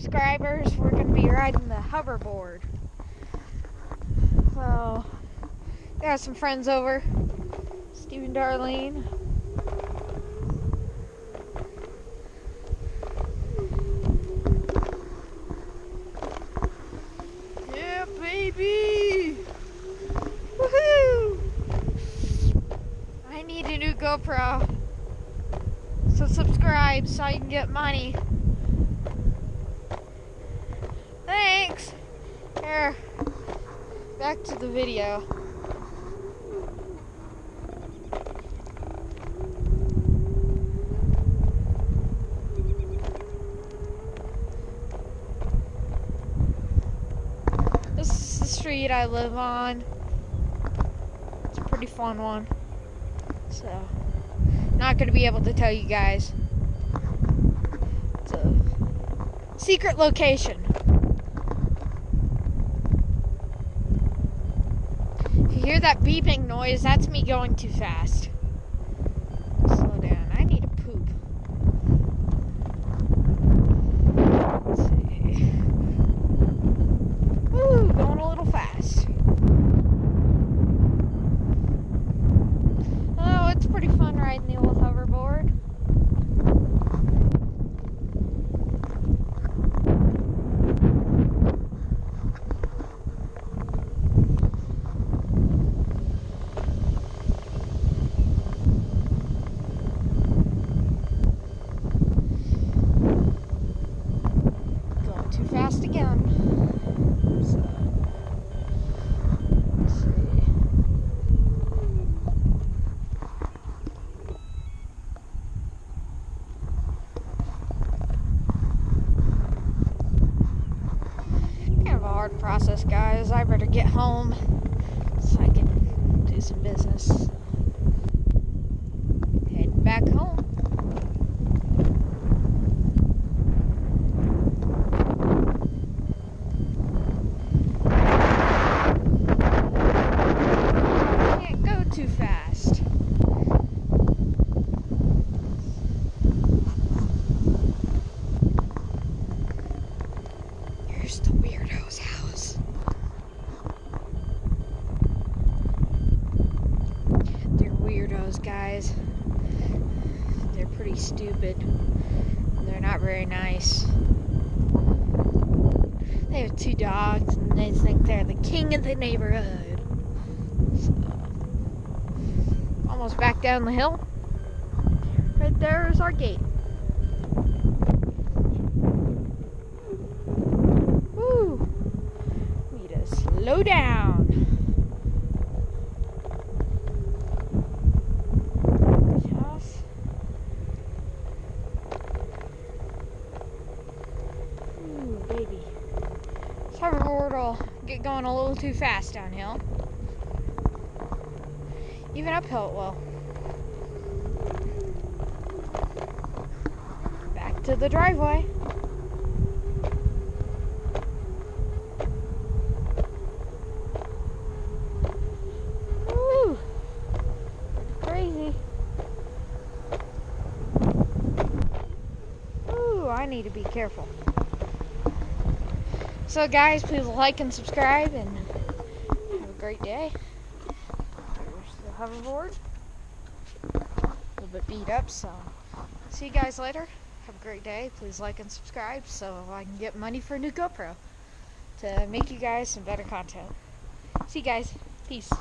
subscribers, we're going to be riding the hoverboard. So, got some friends over. Stephen Darlene. Yeah, baby! Woohoo! I need a new GoPro. So subscribe so I can get money. Here, back to the video. This is the street I live on. It's a pretty fun one. So, not going to be able to tell you guys. It's a secret location. If you hear that beeping noise, that's me going too fast. Slow down. I need a poop. Let's see. Ooh, going a little fast. Oh, it's pretty fun riding the old hoverboard. Going too fast again. So, let's see. Process, guys. I better get home so I can do some business. Heading back home. Can't go too fast. Here's the weirdo's house. They're weirdos, guys. They're pretty stupid. They're not very nice. They have two dogs and they think they're the king of the neighborhood. So, almost back down the hill. Right there is our gate. Woo! Need to slow down. Just. Ooh, baby. This hoverboard will get going a little too fast downhill. Even uphill it will. Back to the driveway. Woo! Crazy. Ooh, I need to be careful. So, guys, please like and subscribe and have a great day. Here's the hoverboard. A little bit beat up, so see you guys later. Have a great day. Please like and subscribe so I can get money for a new GoPro to make you guys some better content. See you guys. Peace.